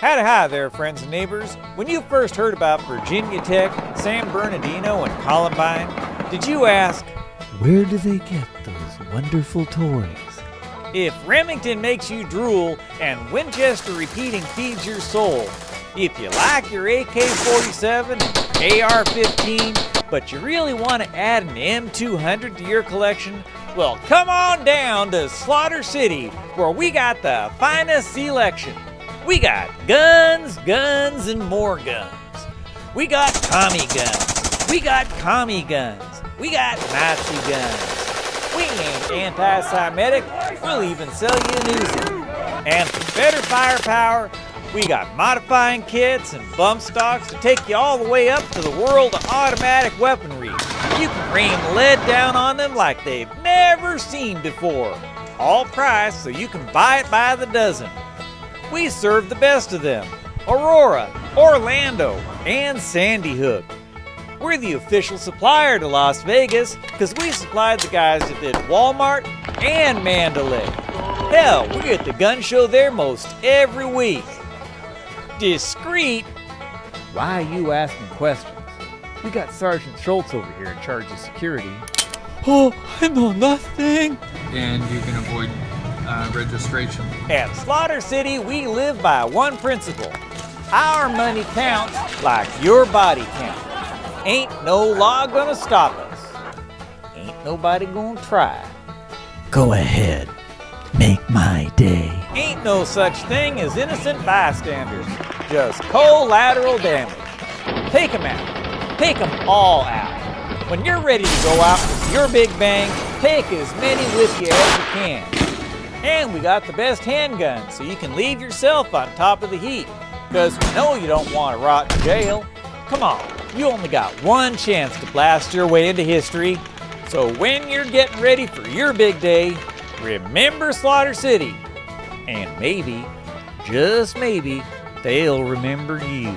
Hi there, friends and neighbors. When you first heard about Virginia Tech, San Bernardino, and Columbine, did you ask, Where do they get those wonderful toys? if Remington makes you drool and Winchester repeating feeds your soul, if you like your AK 47 and AR 15, but you really want to add an M200 to your collection, well, come on down to Slaughter City, where we got the finest selection. We got guns, guns, and more guns. We got Tommy guns. We got commie guns. We got Nazi guns. We ain't anti-Semitic. We'll even sell you an Uzi. And for better firepower, we got modifying kits and bump stocks to take you all the way up to the world of automatic weaponry. You can rain lead down on them like they've never seen before. All priced so you can buy it by the dozen. We serve the best of them Aurora, Orlando, and Sandy Hook. We're the official supplier to Las Vegas because we supplied the guys that did Walmart and Mandalay. Hell, we're at the gun show there most every week. Discreet? Why are you asking questions? We got Sergeant Schultz over here in charge of security. Oh, I know nothing. and you can avoid uh, registration. At Slaughter City, we live by one principle our money counts like your body counts. Ain't no law gonna stop us. Ain't nobody gonna try. Go ahead. Make my day. Ain't no such thing as innocent bystanders, just collateral damage. Take 'em out. Take 'em all out. When you're ready to go out with your big bang, take as many with you as you can. And we got the best handguns, so you can leave yourself on top of the heat. Because we know you don't want to rot in jail. Come on, you only got one chance to blast your way into history. So when you're getting ready for your big day, remember Slaughter City. And maybe, just maybe, they'll remember you.